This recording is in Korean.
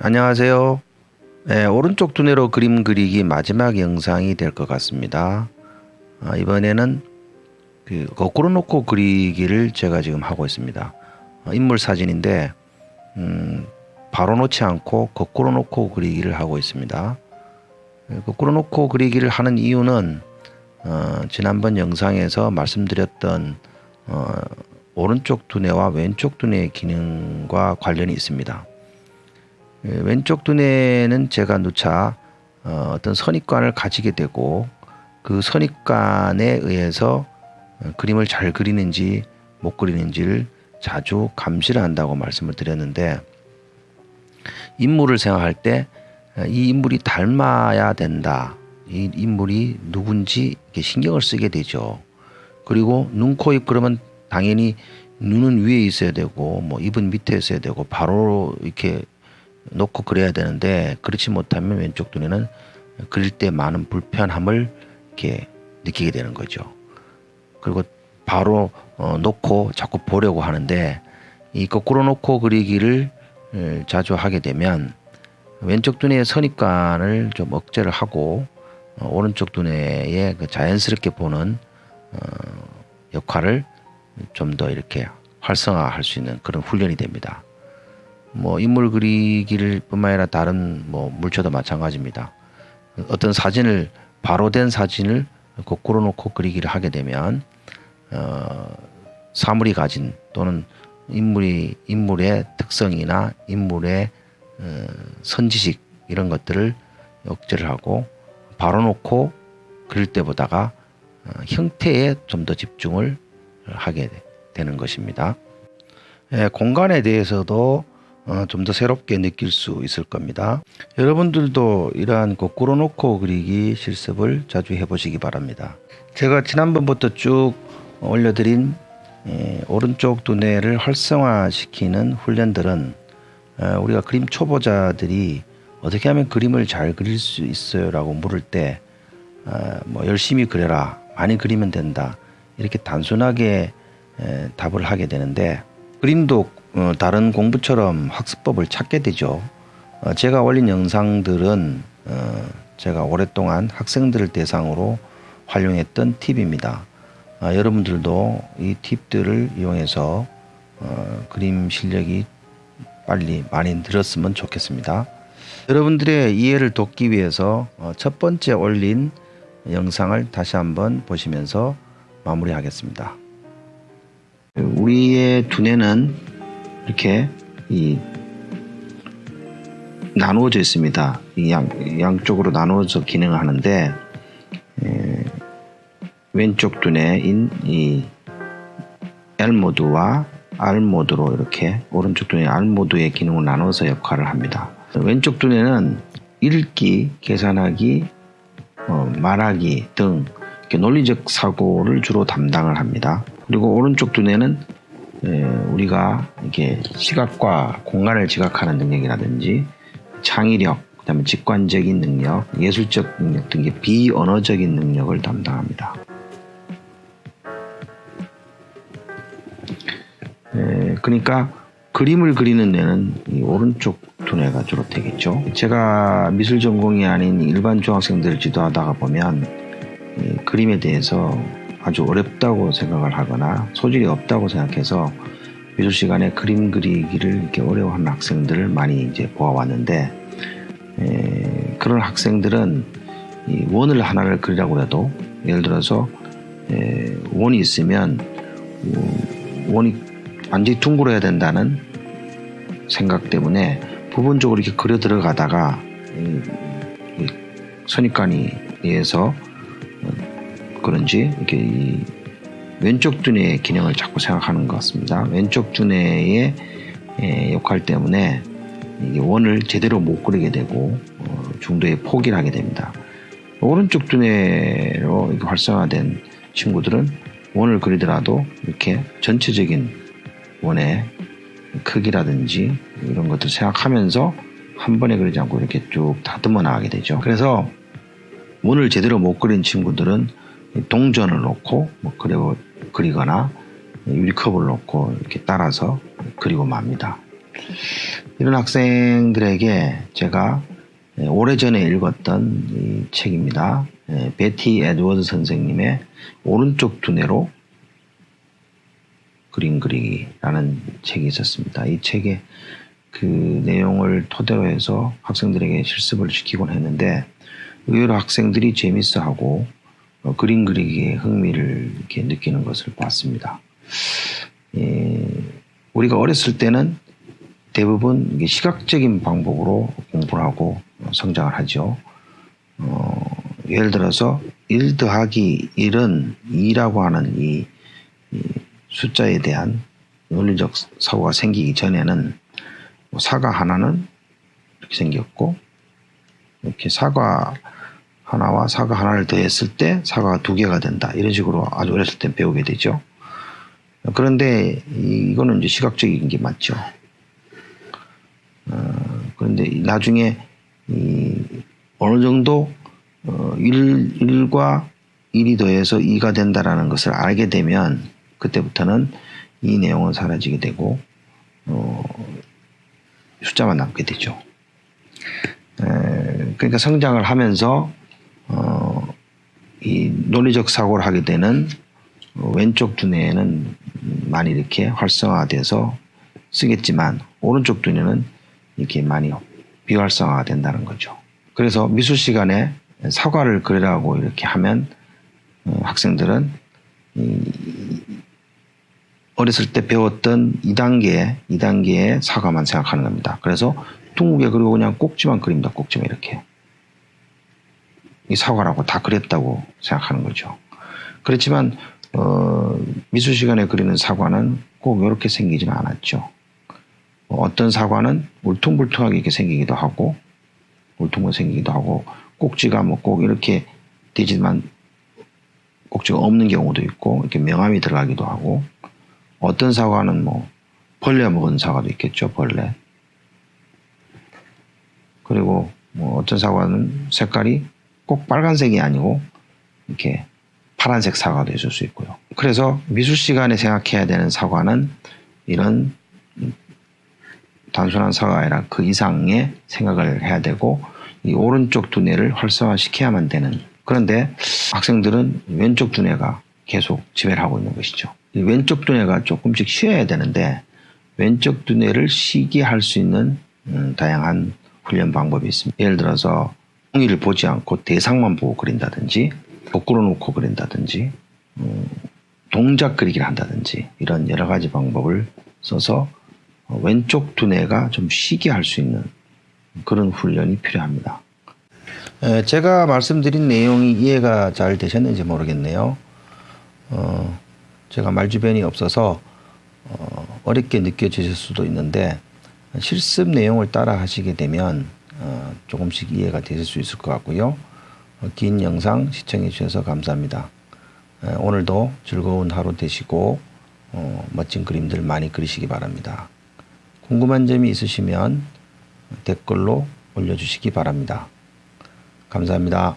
안녕하세요. 네, 오른쪽 두뇌로 그림 그리기 마지막 영상이 될 것 같습니다. 아, 이번에는 그 거꾸로 놓고 그리기를 제가 지금 하고 있습니다. 어, 인물 사진인데 음, 바로 놓지 않고 거꾸로 놓고 그리기를 하고 있습니다. 네, 거꾸로 놓고 그리기를 하는 이유는 어, 지난번 영상에서 말씀드렸던 어, 오른쪽 두뇌와 왼쪽 두뇌의 기능과 관련이 있습니다. 예, 왼쪽 두뇌는 제가 누차 어, 어떤 선입관을 가지게 되고 그 선입관에 의해서 어, 그림을 잘 그리는지 못 그리는지를 자주 감시를 한다고 말씀을 드렸는데 인물을 생각할 때이 어, 인물이 닮아야 된다. 이 인물이 누군지 신경을 쓰게 되죠. 그리고 눈, 코, 입 그러면 당연히 눈은 위에 있어야 되고 뭐 입은 밑에 있어야 되고 바로 이렇게 놓고 그려야 되는데 그렇지 못하면 왼쪽 눈에는 그릴 때 많은 불편함을 이렇게 느끼게 되는 거죠. 그리고 바로 어, 놓고 자꾸 보려고 하는데 이 거꾸로 놓고 그리기를 자주 하게 되면 왼쪽 두뇌의 선입관을 좀 억제를 하고 어, 오른쪽 두뇌에 그 자연스럽게 보는 어, 역할을 좀 더 이렇게 활성화할 수 있는 그런 훈련이 됩니다. 뭐 인물 그리기를 뿐만 아니라 다른 뭐 물체도 마찬가지입니다. 어떤 사진을 바로 된 사진을 거꾸로 놓고 그리기를 하게 되면 어, 사물이 가진 또는 인물이 인물의 특성이나 인물의 어, 선지식 이런 것들을 억제를 하고 바로 놓고 그릴 때보다가 어, 형태에 좀 더 집중을 하게 되는 것입니다. 예, 공간에 대해서도 어, 좀 더 새롭게 느낄 수 있을 겁니다. 여러분들도 이러한 거꾸로 놓고 그리기 실습을 자주 해보시기 바랍니다. 제가 지난번부터 쭉 올려드린 예, 오른쪽 두뇌를 활성화시키는 훈련들은 어, 우리가 그림 초보자들이 어떻게 하면 그림을 잘 그릴 수 있어요? 라고 물을 때, 어, 뭐 열심히 그려라. 많이 그리면 된다. 이렇게 단순하게 에, 답을 하게 되는데, 그림도 어, 다른 공부처럼 학습법을 찾게 되죠. 어, 제가 올린 영상들은 어, 제가 오랫동안 학생들을 대상으로 활용했던 팁입니다. 아, 여러분들도 이 팁들을 이용해서 어, 그림 실력이 빨리 많이 늘었으면 좋겠습니다. 여러분들의 이해를 돕기 위해서 어, 첫 번째 올린 영상을 다시 한번 보시면서 마무리하겠습니다. 우리의 두뇌는 이렇게 이 나누어져 있습니다. 양, 양쪽으로 나누어져 기능을 하는데 에, 왼쪽 두뇌인 이 L 모드와 R 모드로 이렇게 오른쪽 두뇌 R 모드의 기능을 나눠서 역할을 합니다. 왼쪽 두뇌는 읽기, 계산하기, 어, 말하기 등 논리적 사고를 주로 담당을 합니다. 그리고 오른쪽 두뇌는 에, 우리가 이게 시각과 공간을 지각하는 능력이라든지 창의력, 그다음에 직관적인 능력, 예술적 능력 등 비언어적인 능력을 담당합니다. 에, 그러니까 그림을 그리는 데는 오른쪽 두뇌가 주로 되겠죠. 제가 미술 전공이 아닌 일반 중학생들을 지도하다가 보면 그림에 대해서 아주 어렵다고 생각을 하거나 소질이 없다고 생각해서 미술 시간에 그림 그리기를 이렇게 어려워하는 학생들을 많이 이제 보아왔는데 에, 그런 학생들은 이 원을 하나를 그리라고 해도 예를 들어서 에, 원이 있으면 원이 완전히 둥그러야 된다는 생각 때문에 부분적으로 이렇게 그려 들어가다가 선입관이 의해서 그런지 이렇게 이 왼쪽 두뇌의 기능을 자꾸 생각하는 것 같습니다. 왼쪽 두뇌의 역할 때문에 원을 제대로 못 그리게 되고 어, 중도에 포기를 하게 됩니다. 오른쪽 두뇌로 활성화된 친구들은 원을 그리더라도 이렇게 전체적인 원의 크기라든지 이런 것들 생각하면서 한 번에 그리지 않고 이렇게 쭉 다듬어 나가게 되죠. 그래서 원을 제대로 못 그린 친구들은 동전을 놓고 뭐 그리고 그리거나 유리컵을 놓고 이렇게 따라서 그리고 맙니다. 이런 학생들에게 제가 예, 오래전에 읽었던 이 책입니다. 예, 베티 에드워드 선생님의 오른쪽 두뇌로 그림 그리기라는 책이 있었습니다. 이 책의 그 내용을 토대로 해서 학생들에게 실습을 시키곤 했는데 의외로 학생들이 재밌어하고 어, 그림 그리기에 흥미를 이렇게 느끼는 것을 봤습니다. 예, 우리가 어렸을 때는 대부분 시각적인 방법으로 공부를 하고 성장을 하죠. 어, 예를 들어서 1 더하기 1은 2라고 하는 이, 이 숫자에 대한 논리적 사고가 생기기 전에는 뭐 사과 하나는 이렇게 생겼고 이렇게 사과 하나와 사과 하나를 더했을 때 사과가 두 개가 된다. 이런 식으로 아주 어렸을 때 배우게 되죠. 그런데 이거는 이제 시각적인 게 맞죠. 어, 그런데 나중에 이 어느 정도 어, 1, 1과 1이 더해서 2가 된다라는 것을 알게 되면 그때부터는 이 내용은 사라지게 되고 어, 숫자만 남게 되죠. 에, 그러니까 성장을 하면서 논리적 사고를 하게 되는 왼쪽 두뇌에는 많이 이렇게 활성화돼서 쓰겠지만 오른쪽 두뇌는 이렇게 많이 비활성화가 된다는 거죠. 그래서 미술 시간에 사과를 그리라고 이렇게 하면 어, 학생들은 어렸을 때 배웠던 2단계, 2단계의 사과만 생각하는 겁니다. 그래서 둥글게 그리고 그냥 꼭지만 그립니다. 꼭지만 이렇게. 이 사과라고 다 그렸다고 생각하는 거죠. 그렇지만 어, 미술 시간에 그리는 사과는 꼭 이렇게 생기지는 않았죠. 어떤 사과는 울퉁불퉁하게 이렇게 생기기도 하고 울퉁불 생기기도 하고 꼭지가 뭐 꼭 이렇게 되지만 꼭지가 없는 경우도 있고 이렇게 명암이 들어가기도 하고 어떤 사과는 뭐 벌레 먹은 사과도 있겠죠 벌레 그리고 뭐 어떤 사과는 색깔이 꼭 빨간색이 아니고 이렇게 파란색 사과도 있을 수 있고요. 그래서 미술 시간에 생각해야 되는 사과는 이런 단순한 사과가 아니라 그 이상의 생각을 해야 되고 이 오른쪽 두뇌를 활성화시켜야만 되는 그런데 학생들은 왼쪽 두뇌가 계속 지배를 하고 있는 것이죠. 이 왼쪽 두뇌가 조금씩 쉬어야 되는데 왼쪽 두뇌를 쉬게 할 수 있는 음, 다양한 훈련 방법이 있습니다. 예를 들어서 종이를 보지 않고 대상만 보고 그린다든지 거꾸로 놓고 그린다든지 음, 동작 그리기를 한다든지 이런 여러 가지 방법을 써서 왼쪽 두뇌가 좀 쉬게 할 수 있는 그런 훈련이 필요합니다. 제가 말씀드린 내용이 이해가 잘 되셨는지 모르겠네요. 어, 제가 말주변이 없어서 어, 어렵게 느껴지실 수도 있는데 실습 내용을 따라 하시게 되면 어, 조금씩 이해가 되실 수 있을 것 같고요. 어, 긴 영상 시청해 주셔서 감사합니다. 에, 오늘도 즐거운 하루 되시고 어, 멋진 그림들 많이 그리시기 바랍니다. 궁금한 점이 있으시면 댓글로 올려주시기 바랍니다. 감사합니다.